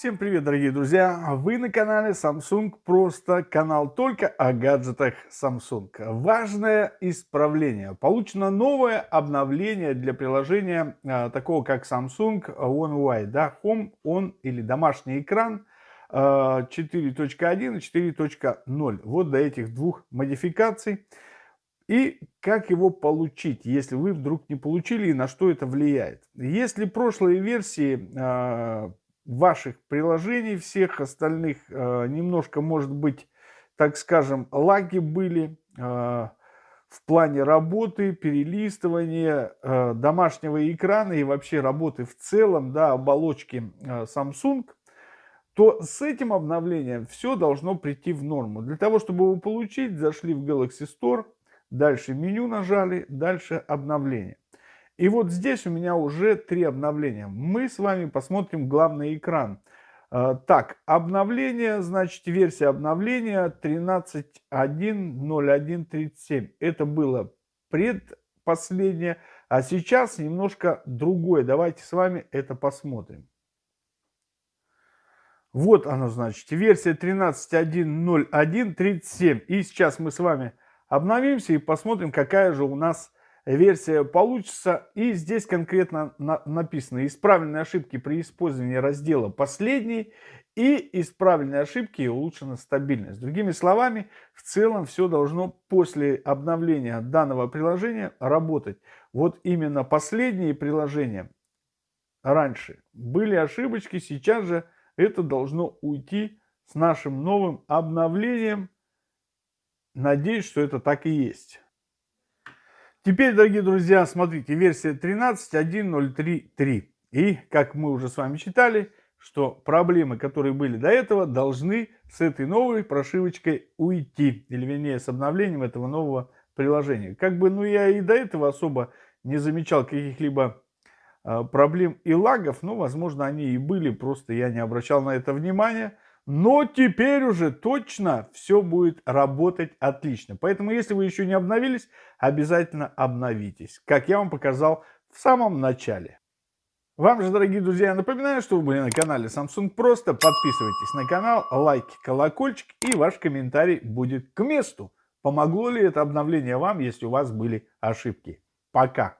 Всем привет, дорогие друзья! Вы на канале Samsung Просто, канал только о гаджетах Samsung. Важное исправление. Получено новое обновление для приложения а, такого как Samsung One UI, да, Home, On или домашний экран 4.1 а, и 4.0. Вот до этих двух модификаций. И как его получить, если вы вдруг не получили и на что это влияет. Если прошлые версии а, ваших приложений, всех остальных э, немножко, может быть, так скажем, лаги были э, в плане работы, перелистывания э, домашнего экрана и вообще работы в целом, да, оболочки Samsung, то с этим обновлением все должно прийти в норму. Для того, чтобы его получить, зашли в Galaxy Store, дальше меню нажали, дальше обновление. И вот здесь у меня уже три обновления. Мы с вами посмотрим главный экран. А, так, обновление, значит, версия обновления 13.1.01.37. Это было предпоследнее, а сейчас немножко другое. Давайте с вами это посмотрим. Вот оно, значит, версия 13.1.01.37. И сейчас мы с вами обновимся и посмотрим, какая же у нас версия получится. И здесь конкретно на, написано исправленные ошибки при использовании раздела «Последний» и исправленные ошибки и улучшена стабильность. Другими словами, в целом все должно после обновления данного приложения работать. Вот именно последние приложения раньше были ошибочки, сейчас же это должно уйти с нашим новым обновлением. Надеюсь, что это так и есть. Теперь, дорогие друзья, смотрите, версия 13.1.03.3. И, как мы уже с вами читали, что проблемы, которые были до этого, должны с этой новой прошивочкой уйти. Или, вернее, с обновлением этого нового приложения. Как бы, ну, я и до этого особо не замечал каких-либо э, проблем и лагов. Но, возможно, они и были, просто я не обращал на это внимания. Но теперь уже точно все будет работать отлично. Поэтому, если вы еще не обновились, обязательно обновитесь, как я вам показал в самом начале. Вам же, дорогие друзья, я напоминаю, что вы были на канале Samsung Просто. Подписывайтесь на канал, лайки, колокольчик и ваш комментарий будет к месту. Помогло ли это обновление вам, если у вас были ошибки? Пока!